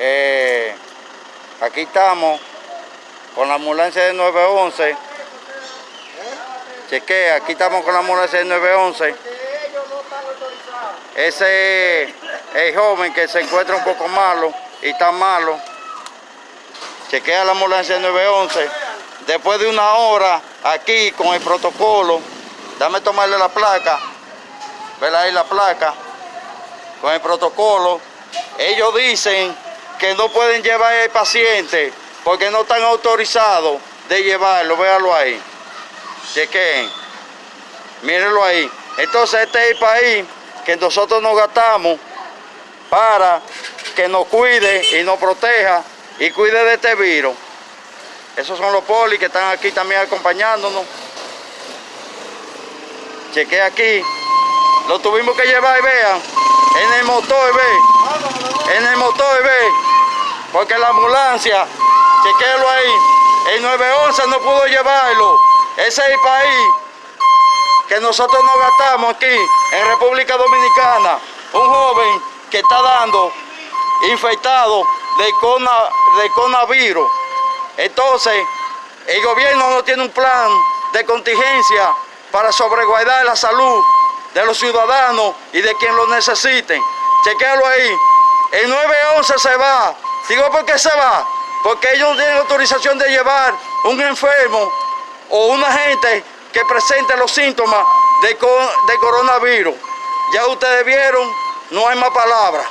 Eh, aquí estamos con la ambulancia de 911. Chequea, aquí estamos con la ambulancia de 911. Ese es el joven que se encuentra un poco malo y está malo. Chequea la ambulancia de 911. Después de una hora aquí con el protocolo, dame tomarle la placa. Vela ahí la placa. Con el protocolo. Ellos dicen que no pueden llevar al paciente porque no están autorizados de llevarlo. Véalo ahí. Chequen. Mírenlo ahí. Entonces este es el país que nosotros nos gastamos para que nos cuide y nos proteja y cuide de este virus. Esos son los polis que están aquí también acompañándonos. Chequea aquí. Lo tuvimos que llevar vean. En el motor, ve. En el. Porque la ambulancia, chequéalo ahí. El 911 no pudo llevarlo. Ese es el país que nosotros nos gastamos aquí en República Dominicana. Un joven que está dando infectado de, de coronavirus. Entonces, el gobierno no tiene un plan de contingencia para sobreguardar la salud de los ciudadanos y de quien lo necesiten. Chequéalo ahí. El 911 se va. Digo, ¿por qué se va? Porque ellos no tienen autorización de llevar un enfermo o una gente que presente los síntomas de, de coronavirus. Ya ustedes vieron, no hay más palabras.